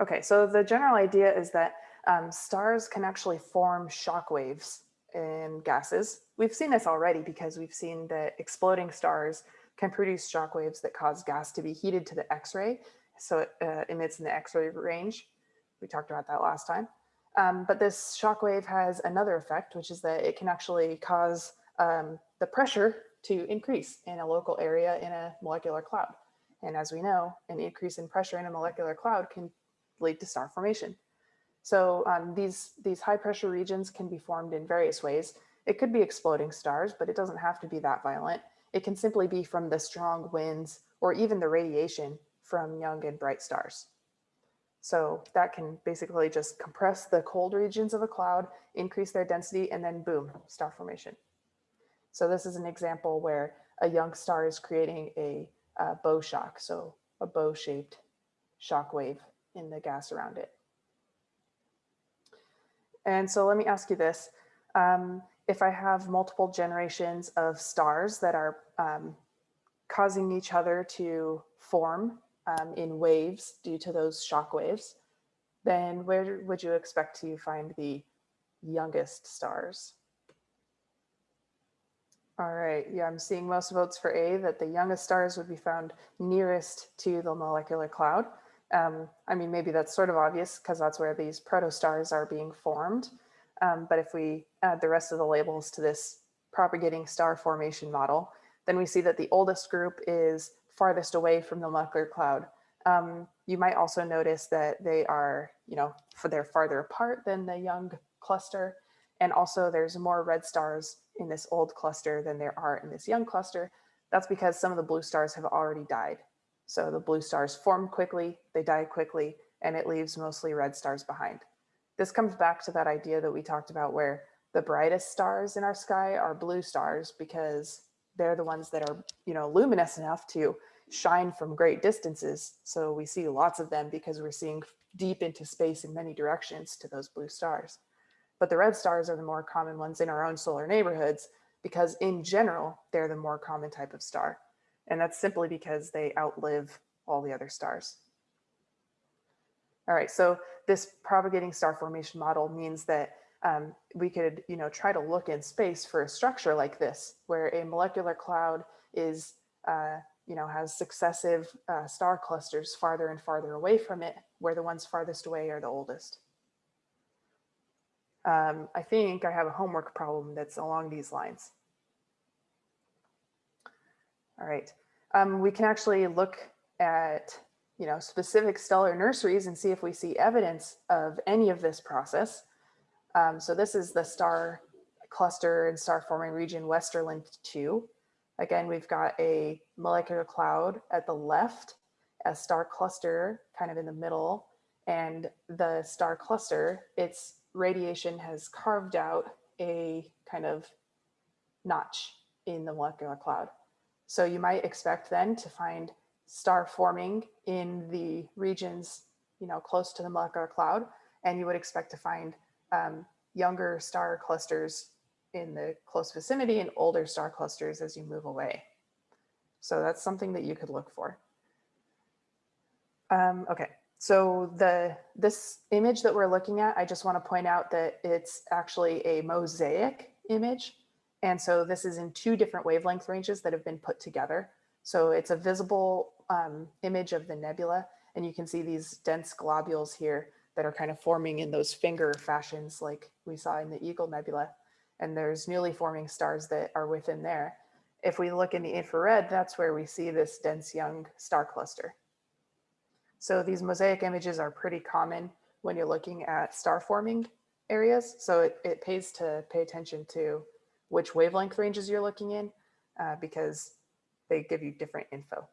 Okay, so the general idea is that um, stars can actually form shock waves in gases. We've seen this already because we've seen that exploding stars can produce shock waves that cause gas to be heated to the X-ray. So it uh, emits in the X-ray range. We talked about that last time. Um, but this shock wave has another effect, which is that it can actually cause um, the pressure to increase in a local area in a molecular cloud. And as we know, an increase in pressure in a molecular cloud can lead to star formation. So um, these, these high pressure regions can be formed in various ways. It could be exploding stars, but it doesn't have to be that violent. It can simply be from the strong winds or even the radiation from young and bright stars. So that can basically just compress the cold regions of a cloud, increase their density, and then boom, star formation. So this is an example where a young star is creating a, a bow shock, so a bow shaped shock wave in the gas around it. And so let me ask you this. Um, if I have multiple generations of stars that are um, causing each other to form um, in waves due to those shock waves, then where would you expect to find the youngest stars? All right, yeah, I'm seeing most votes for A, that the youngest stars would be found nearest to the molecular cloud. Um, I mean, maybe that's sort of obvious because that's where these protostars are being formed. Um, but if we add the rest of the labels to this propagating star formation model, then we see that the oldest group is farthest away from the molecular cloud. Um, you might also notice that they are, you know, for they're farther apart than the young cluster. And also there's more red stars in this old cluster than there are in this young cluster. That's because some of the blue stars have already died. So the blue stars form quickly, they die quickly, and it leaves mostly red stars behind. This comes back to that idea that we talked about where the brightest stars in our sky are blue stars because they're the ones that are, you know, luminous enough to shine from great distances. So we see lots of them because we're seeing deep into space in many directions to those blue stars. But the red stars are the more common ones in our own solar neighborhoods because in general, they're the more common type of star. And that's simply because they outlive all the other stars. All right, so this propagating star formation model means that um, we could, you know, try to look in space for a structure like this, where a molecular cloud is, uh, you know, has successive uh, star clusters farther and farther away from it, where the ones farthest away are the oldest. Um, I think I have a homework problem that's along these lines. All right, um, we can actually look at you know, specific stellar nurseries and see if we see evidence of any of this process. Um, so this is the star cluster and star forming region Westerlund 2. Again, we've got a molecular cloud at the left, a star cluster kind of in the middle, and the star cluster, its radiation has carved out a kind of notch in the molecular cloud. So you might expect then to find star forming in the regions, you know, close to the molecular cloud, and you would expect to find um, younger star clusters in the close vicinity and older star clusters as you move away. So that's something that you could look for. Um, okay, so the this image that we're looking at, I just want to point out that it's actually a mosaic image. And so this is in two different wavelength ranges that have been put together. So it's a visible um, image of the nebula, and you can see these dense globules here that are kind of forming in those finger fashions like we saw in the Eagle Nebula. And there's newly forming stars that are within there. If we look in the infrared, that's where we see this dense young star cluster. So these mosaic images are pretty common when you're looking at star forming areas. So it, it pays to pay attention to which wavelength ranges you're looking in uh, because they give you different info.